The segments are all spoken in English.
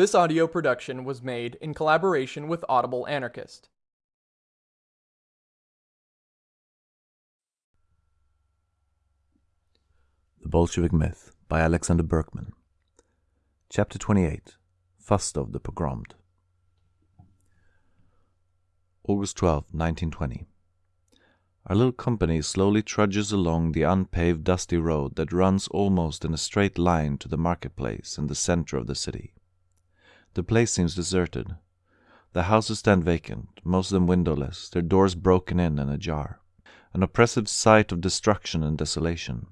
This audio production was made in collaboration with Audible Anarchist. The Bolshevik Myth by Alexander Berkman. Chapter 28 Fastov the Pogromed. August 12, 1920. Our little company slowly trudges along the unpaved, dusty road that runs almost in a straight line to the marketplace in the center of the city. The place seems deserted. The houses stand vacant, most of them windowless, their doors broken in and ajar. An oppressive sight of destruction and desolation.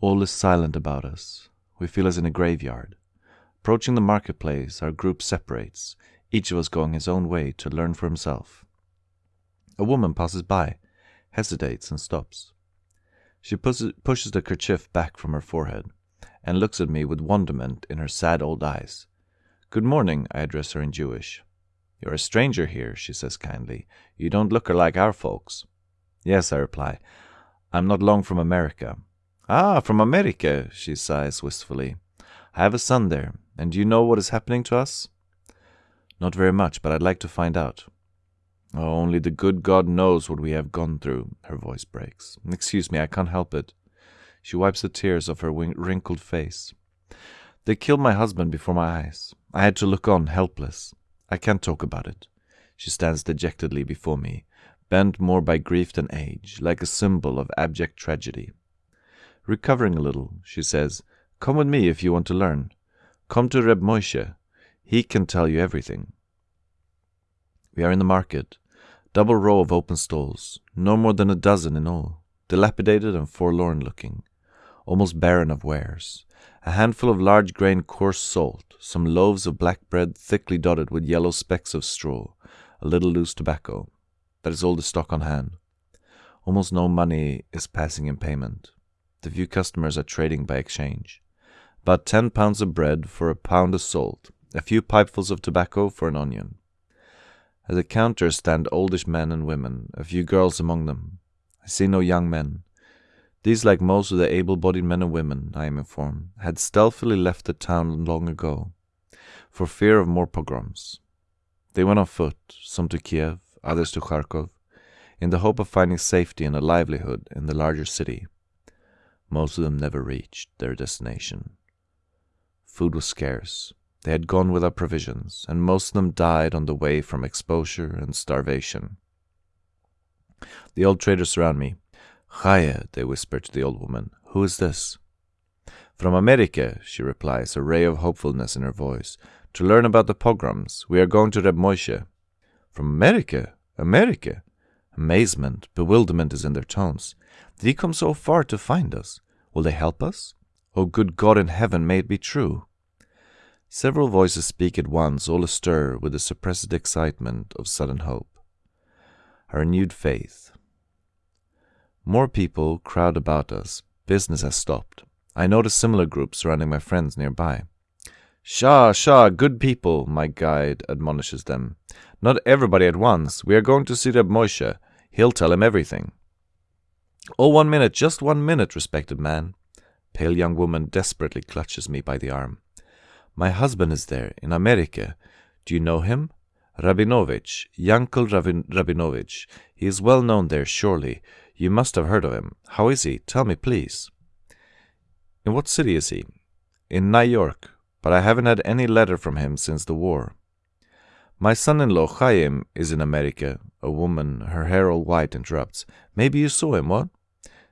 All is silent about us. We feel as in a graveyard. Approaching the marketplace, our group separates, each of us going his own way to learn for himself. A woman passes by, hesitates, and stops. She pushes the kerchief back from her forehead and looks at me with wonderment in her sad old eyes. Good morning, I address her in Jewish. You're a stranger here, she says kindly. You don't look like our folks. Yes, I reply. I'm not long from America. Ah, from America, she sighs wistfully. I have a son there, and do you know what is happening to us? Not very much, but I'd like to find out. Oh, only the good God knows what we have gone through. Her voice breaks. Excuse me, I can't help it. She wipes the tears off her wrinkled face. They killed my husband before my eyes. I had to look on, helpless. I can't talk about it. She stands dejectedly before me, bent more by grief than age, like a symbol of abject tragedy. Recovering a little, she says, Come with me if you want to learn. Come to Reb Moishe. He can tell you everything. We are in the market. Double row of open stalls, no more than a dozen in all, dilapidated and forlorn looking, almost barren of wares a handful of large grain coarse salt, some loaves of black bread thickly dotted with yellow specks of straw, a little loose tobacco. That is all the stock on hand. Almost no money is passing in payment. The few customers are trading by exchange. About ten pounds of bread for a pound of salt, a few pipefuls of tobacco for an onion. At the counter stand oldish men and women, a few girls among them. I see no young men. These, like most of the able bodied men and women, I am informed, had stealthily left the town long ago, for fear of more pogroms. They went on foot, some to Kiev, others to Kharkov, in the hope of finding safety and a livelihood in the larger city. Most of them never reached their destination. Food was scarce. They had gone without provisions, and most of them died on the way from exposure and starvation. The old traders surround me, Chaya, they whisper to the old woman. Who is this? From America, she replies, a ray of hopefulness in her voice. To learn about the pogroms, we are going to Reb Moshe. From America? America? Amazement, bewilderment is in their tones. Did he come so far to find us? Will they help us? Oh, good God in heaven, may it be true! Several voices speak at once, all astir with the suppressed excitement of sudden hope. A renewed faith, more people crowd about us. Business has stopped. I notice similar groups surrounding my friends nearby. Shah, Shah, good people, my guide admonishes them. Not everybody at once. We are going to see Reb Moshe. He'll tell him everything. Oh, one minute, just one minute, respected man. Pale young woman desperately clutches me by the arm. My husband is there, in America. Do you know him? Rabinovich, Yankel Rabin- Rabinovich. He is well known there, surely. You must have heard of him. How is he? Tell me, please. In what city is he? In New York, but I haven't had any letter from him since the war. My son-in-law, Chaim, is in America. A woman, her hair all white, interrupts. Maybe you saw him, what?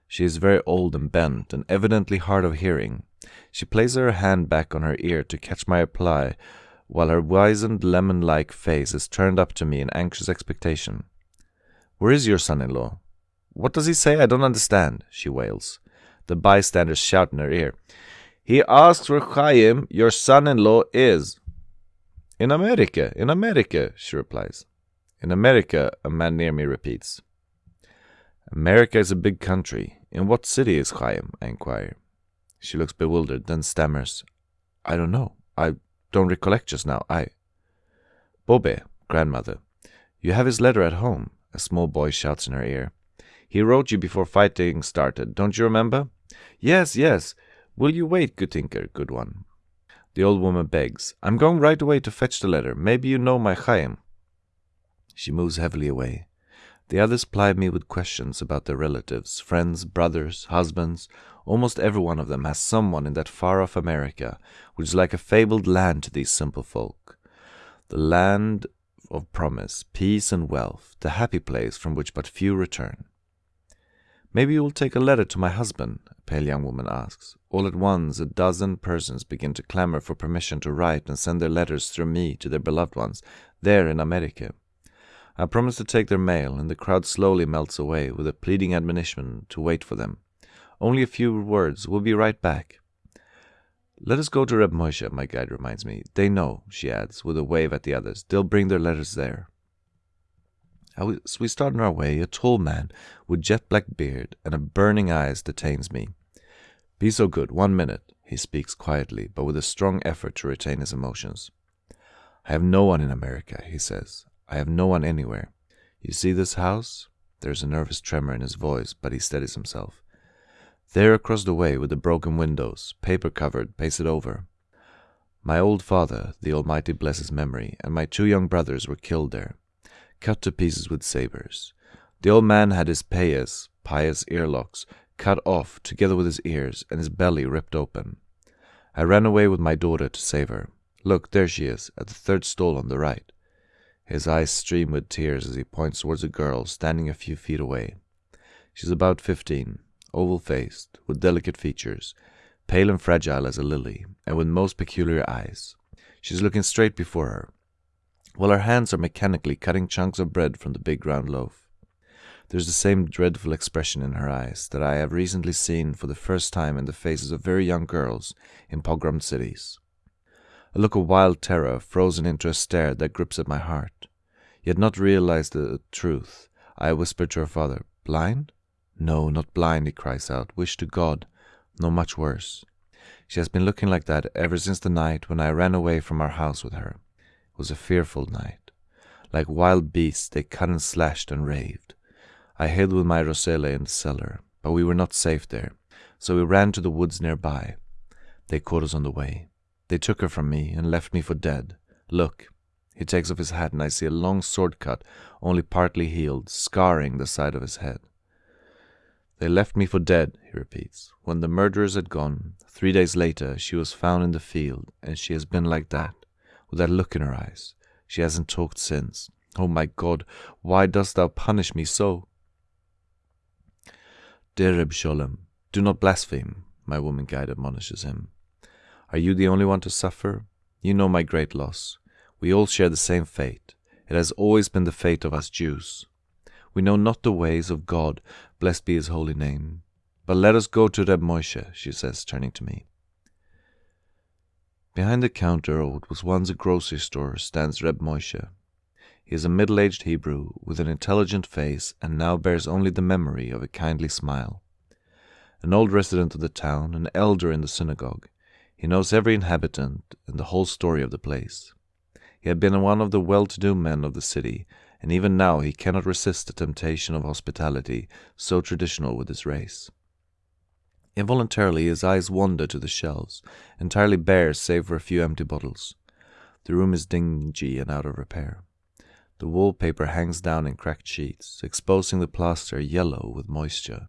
She is very old and bent, and evidently hard of hearing. She places her hand back on her ear to catch my reply, while her wizened lemon-like face is turned up to me in anxious expectation. Where is your son-in-law? What does he say? I don't understand, she wails. The bystanders shout in her ear. He asks where Chaim, your son-in-law, is. In America, in America, she replies. In America, a man near me repeats. America is a big country. In what city is Chaim? I inquire. She looks bewildered, then stammers. I don't know. I don't recollect just now. I. Bobe, grandmother. You have his letter at home, a small boy shouts in her ear. He wrote you before fighting started, don't you remember? Yes, yes. Will you wait, Gutinker, good one? The old woman begs, I'm going right away to fetch the letter. Maybe you know my Chaim. She moves heavily away. The others ply me with questions about their relatives, friends, brothers, husbands. Almost every one of them has someone in that far off America, which is like a fabled land to these simple folk. The land of promise, peace, and wealth, the happy place from which but few return. Maybe you will take a letter to my husband, a pale young woman asks. All at once, a dozen persons begin to clamor for permission to write and send their letters through me to their beloved ones, there in America. I promise to take their mail, and the crowd slowly melts away with a pleading admonition to wait for them. Only a few words. We'll be right back. Let us go to Reb Moshe, my guide reminds me. They know, she adds, with a wave at the others. They'll bring their letters there. As we start on our way, a tall man with jet black beard and a burning eyes detains me. Be so good, one minute, he speaks quietly, but with a strong effort to retain his emotions. I have no one in America, he says. I have no one anywhere. You see this house? There's a nervous tremor in his voice, but he steadies himself. There across the way with the broken windows, paper covered, pasted over. My old father, the Almighty bless his memory, and my two young brothers were killed there, cut to pieces with sabers. The old man had his payas, pious earlocks, cut off together with his ears, and his belly ripped open. I ran away with my daughter to save her. Look, there she is, at the third stall on the right. His eyes stream with tears as he points towards a girl standing a few feet away. She's about fifteen, oval faced, with delicate features, pale and fragile as a lily, and with most peculiar eyes. She's looking straight before her, while her hands are mechanically cutting chunks of bread from the big round loaf. There's the same dreadful expression in her eyes that I have recently seen for the first time in the faces of very young girls in pogromed cities a look of wild terror frozen into a stare that grips at my heart. Yet not realize the truth, I whisper to her father, Blind? No, not blind, he cries out. Wish to God. No, much worse. She has been looking like that ever since the night when I ran away from our house with her. Was a fearful night. Like wild beasts, they cut and slashed and raved. I hid with my Rosella in the cellar, but we were not safe there, so we ran to the woods nearby. They caught us on the way. They took her from me and left me for dead. Look. He takes off his hat and I see a long sword cut, only partly healed, scarring the side of his head. They left me for dead, he repeats. When the murderers had gone, three days later, she was found in the field, and she has been like that, with that look in her eyes. She hasn't talked since. Oh my God, why dost thou punish me so? Dear Reb Sholem, do not blaspheme, my woman guide admonishes him. Are you the only one to suffer? You know my great loss. We all share the same fate. It has always been the fate of us Jews. We know not the ways of God, blessed be his holy name. But let us go to Reb Moshe, she says, turning to me. Behind the counter of what was once a grocery store stands Reb Moshe. He is a middle aged Hebrew with an intelligent face and now bears only the memory of a kindly smile. An old resident of the town, an elder in the synagogue, he knows every inhabitant and the whole story of the place. He had been one of the well to do men of the city, and even now he cannot resist the temptation of hospitality so traditional with his race. Involuntarily his eyes wander to the shelves, entirely bare save for a few empty bottles. The room is dingy and out of repair. The wallpaper hangs down in cracked sheets, exposing the plaster yellow with moisture.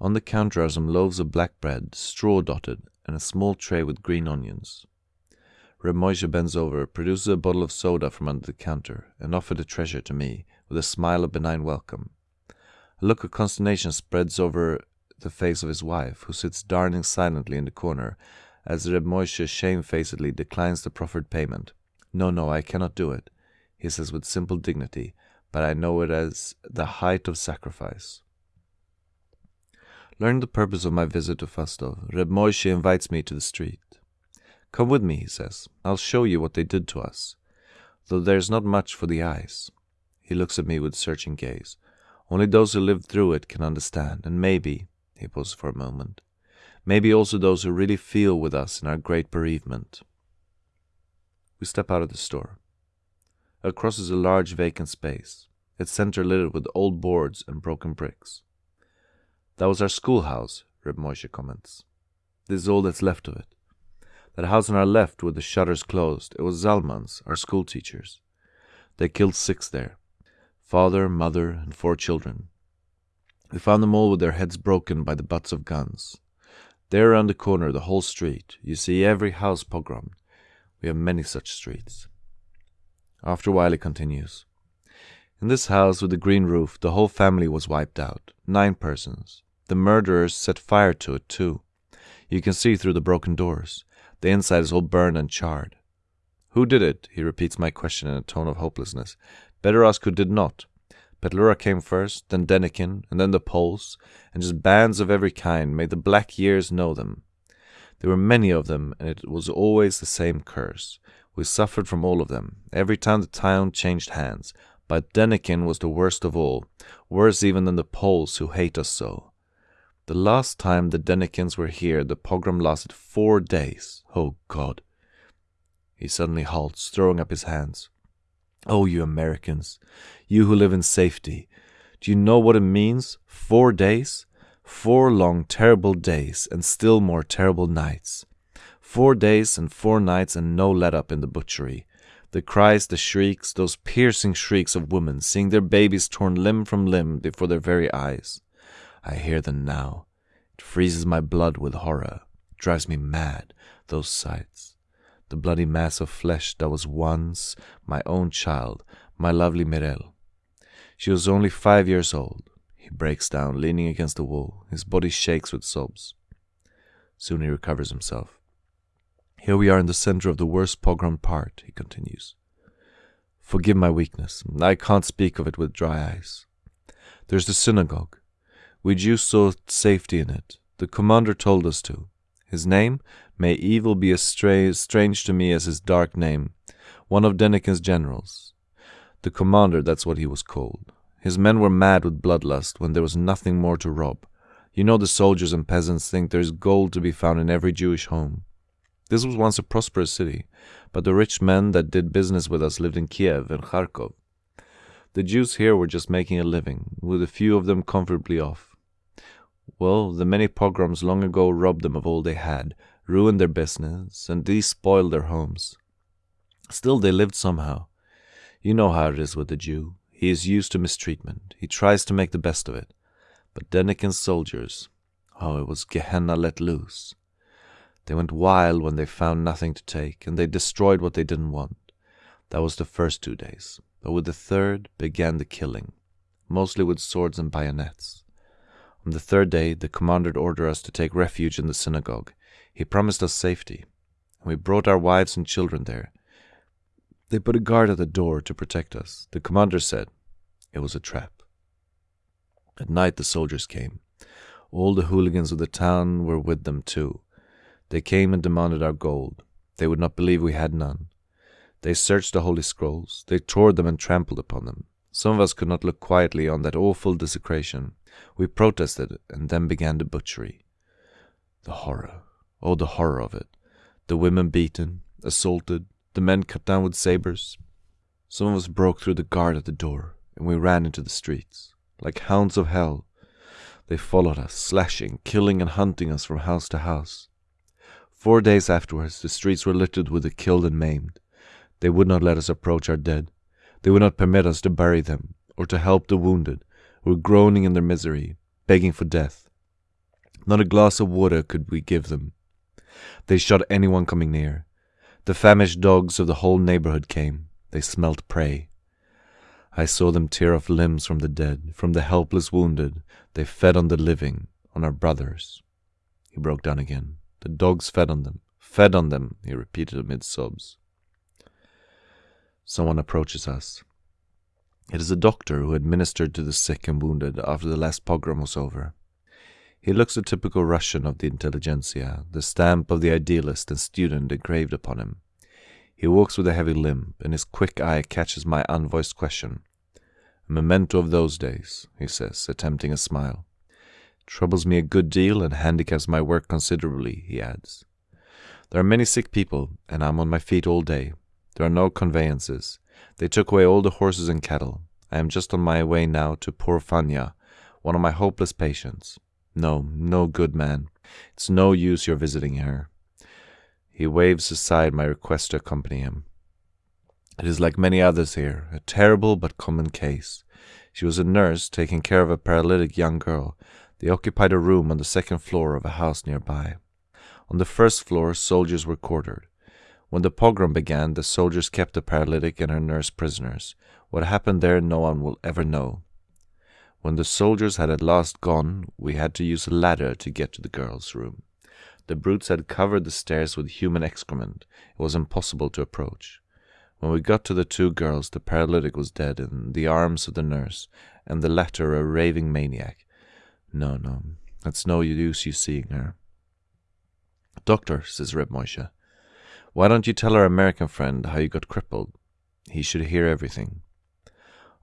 On the counter are some loaves of black bread, straw dotted, and a small tray with green onions. Reb Moshe bends over, produces a bottle of soda from under the counter, and offers the treasure to me, with a smile of benign welcome. A look of consternation spreads over the face of his wife, who sits darning silently in the corner, as Reb Moshe shamefacedly declines the proffered payment. No, no, I cannot do it, he says with simple dignity, but I know it as the height of sacrifice. Learning the purpose of my visit to Fastov, Reb Moshe invites me to the street. Come with me, he says. I'll show you what they did to us. Though there's not much for the eyes. He looks at me with searching gaze. Only those who lived through it can understand, and maybe, he pauses for a moment, maybe also those who really feel with us in our great bereavement. We step out of the store. Across is a large vacant space, its center littered with old boards and broken bricks. That was our schoolhouse, Reb Moshe comments. This is all that's left of it. That house on our left with the shutters closed, it was Zalman's, our school teacher's. They killed six there father, mother, and four children. We found them all with their heads broken by the butts of guns. There around the corner, the whole street, you see every house pogromed. We have many such streets. After a while, he continues. In this house with the green roof, the whole family was wiped out. Nine persons. The murderers set fire to it, too. You can see through the broken doors. The inside is all burned and charred. Who did it? He repeats my question in a tone of hopelessness. Better ask who did not. Petlura came first, then Denikin, and then the Poles, and just bands of every kind made the black years know them. There were many of them, and it was always the same curse. We suffered from all of them, every time the town changed hands, but Denikin was the worst of all, worse even than the Poles who hate us so. The last time the Denikins were here, the pogrom lasted four days. Oh God! He suddenly halts, throwing up his hands. Oh, you Americans, you who live in safety, do you know what it means? Four days? Four long, terrible days, and still more terrible nights. Four days and four nights, and no let up in the butchery. The cries, the shrieks, those piercing shrieks of women, seeing their babies torn limb from limb before their very eyes. I hear them now. It freezes my blood with horror, it drives me mad, those sights the bloody mass of flesh that was once my own child, my lovely Mirel. She was only five years old. He breaks down, leaning against the wall. His body shakes with sobs. Soon he recovers himself. Here we are in the center of the worst pogrom part, he continues. Forgive my weakness. I can't speak of it with dry eyes. There's the synagogue. We Jews saw safety in it. The commander told us to. His name? May evil be as strange to me as his dark name. One of Denikin's generals. The commander, that's what he was called. His men were mad with bloodlust when there was nothing more to rob. You know the soldiers and peasants think there is gold to be found in every Jewish home. This was once a prosperous city, but the rich men that did business with us lived in Kiev and Kharkov. The Jews here were just making a living, with a few of them comfortably off. Well, the many pogroms long ago robbed them of all they had, ruined their business, and despoiled their homes. Still, they lived somehow. You know how it is with the Jew. He is used to mistreatment. He tries to make the best of it. But Denikin's soldiers, oh, it was Gehenna let loose. They went wild when they found nothing to take, and they destroyed what they didn't want. That was the first two days. But with the third began the killing, mostly with swords and bayonets. On the third day, the commander ordered us to take refuge in the synagogue. He promised us safety, and we brought our wives and children there. They put a guard at the door to protect us. The commander said it was a trap. At night, the soldiers came. All the hooligans of the town were with them, too. They came and demanded our gold. They would not believe we had none. They searched the holy scrolls. They tore them and trampled upon them. Some of us could not look quietly on that awful desecration. We protested, and then began the butchery. The horror, oh, the horror of it. The women beaten, assaulted, the men cut down with sabers. Some of us broke through the guard at the door, and we ran into the streets. Like hounds of hell, they followed us, slashing, killing, and hunting us from house to house. Four days afterwards, the streets were littered with the killed and maimed. They would not let us approach our dead. They would not permit us to bury them, or to help the wounded, were groaning in their misery, begging for death. Not a glass of water could we give them. They shot anyone coming near. The famished dogs of the whole neighborhood came. They smelt prey. I saw them tear off limbs from the dead, from the helpless wounded. They fed on the living, on our brothers. He broke down again. The dogs fed on them, fed on them, he repeated amid sobs. Someone approaches us. It is a doctor who administered to the sick and wounded after the last pogrom was over. He looks a typical Russian of the intelligentsia, the stamp of the idealist and student engraved upon him. He walks with a heavy limp, and his quick eye catches my unvoiced question. A memento of those days, he says, attempting a smile. Troubles me a good deal and handicaps my work considerably, he adds. There are many sick people, and I'm on my feet all day. There are no conveyances. They took away all the horses and cattle. I am just on my way now to poor Fanya, one of my hopeless patients. No, no, good man. It's no use your visiting her. He waves aside my request to accompany him. It is like many others here, a terrible but common case. She was a nurse taking care of a paralytic young girl. They occupied a room on the second floor of a house nearby. On the first floor, soldiers were quartered. When the pogrom began, the soldiers kept the paralytic and her nurse prisoners. What happened there, no one will ever know. When the soldiers had at last gone, we had to use a ladder to get to the girl's room. The brutes had covered the stairs with human excrement. It was impossible to approach. When we got to the two girls, the paralytic was dead in the arms of the nurse, and the latter a raving maniac. No, no, it's no use you seeing her. Doctor, says Reb Moshe, why don't you tell our American friend how you got crippled? He should hear everything.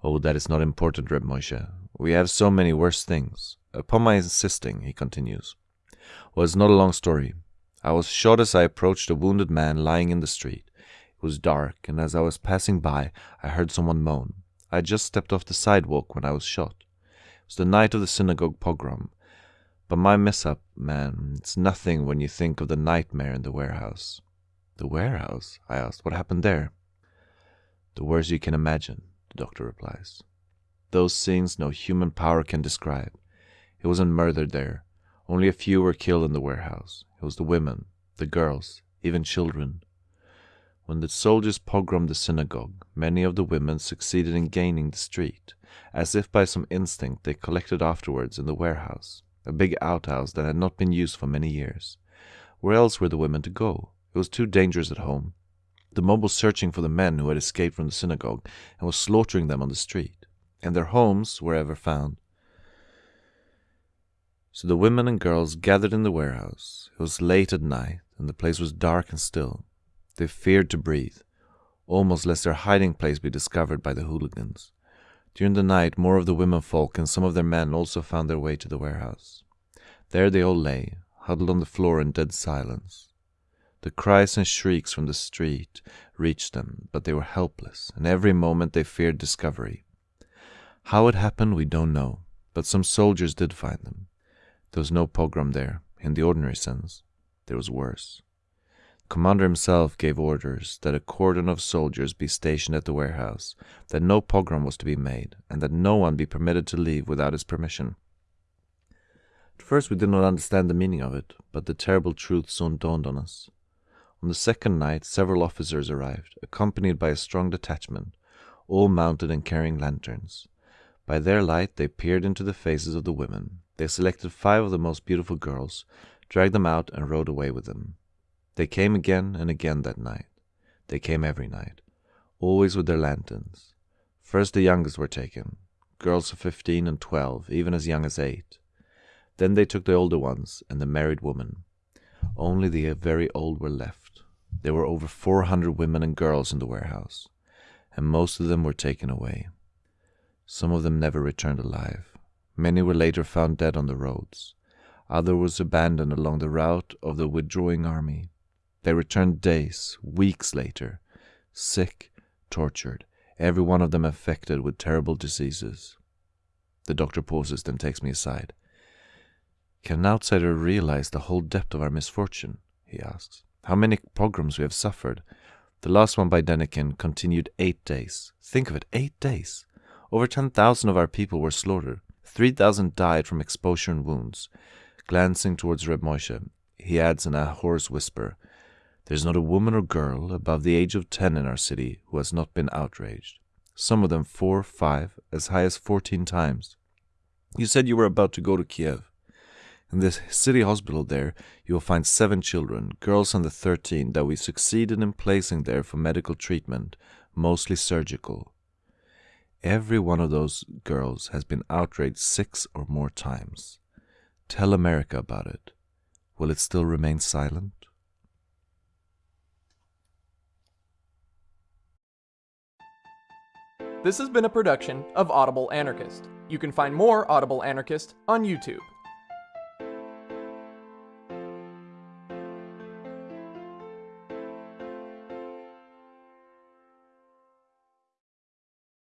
Oh, that is not important, Reb Moshe. We have so many worse things. Upon my insisting, he continues. Well, it's not a long story. I was shot as I approached a wounded man lying in the street. It was dark, and as I was passing by, I heard someone moan. I had just stepped off the sidewalk when I was shot. It was the night of the synagogue pogrom. But my mishap, man, it's nothing when you think of the nightmare in the warehouse. The warehouse? I asked. What happened there? The worst you can imagine, the doctor replies. Those scenes no human power can describe. It wasn't murdered there. Only a few were killed in the warehouse. It was the women, the girls, even children. When the soldiers pogromed the synagogue, many of the women succeeded in gaining the street. As if by some instinct, they collected afterwards in the warehouse, a big outhouse that had not been used for many years. Where else were the women to go? It was too dangerous at home. The mob was searching for the men who had escaped from the synagogue and was slaughtering them on the street, and their homes were ever found. So the women and girls gathered in the warehouse. It was late at night, and the place was dark and still. They feared to breathe, almost lest their hiding place be discovered by the hooligans. During the night, more of the women folk and some of their men also found their way to the warehouse. There they all lay, huddled on the floor in dead silence. The cries and shrieks from the street reached them, but they were helpless, and every moment they feared discovery. How it happened, we don't know, but some soldiers did find them. There was no pogrom there, in the ordinary sense. There was worse The commander himself gave orders that a cordon of soldiers be stationed at the warehouse, that no pogrom was to be made, and that no one be permitted to leave without his permission. At first we did not understand the meaning of it, but the terrible truth soon dawned on us. On the second night several officers arrived, accompanied by a strong detachment, all mounted and carrying lanterns. By their light they peered into the faces of the women. They selected five of the most beautiful girls, dragged them out, and rode away with them. They came again and again that night. They came every night, always with their lanterns. First the youngest were taken, girls of fifteen and twelve, even as young as eight. Then they took the older ones and the married women. Only the very old were left. There were over four hundred women and girls in the warehouse, and most of them were taken away. Some of them never returned alive. Many were later found dead on the roads. Others were abandoned along the route of the withdrawing army. They returned days, weeks later, sick, tortured, every one of them affected with terrible diseases. The doctor pauses, then takes me aside. Can an outsider realize the whole depth of our misfortune? he asks. How many pogroms we have suffered. The last one by Denikin continued eight days. Think of it, eight days. Over 10,000 of our people were slaughtered. 3,000 died from exposure and wounds. Glancing towards Reb Moshe, he adds in a hoarse whisper, there's not a woman or girl above the age of ten in our city who has not been outraged. Some of them four, five, as high as fourteen times. You said you were about to go to Kiev. In the city hospital there, you will find seven children, girls under thirteen, that we succeeded in placing there for medical treatment, mostly surgical. Every one of those girls has been outraged six or more times. Tell America about it. Will it still remain silent? This has been a production of Audible Anarchist. You can find more Audible Anarchist on YouTube.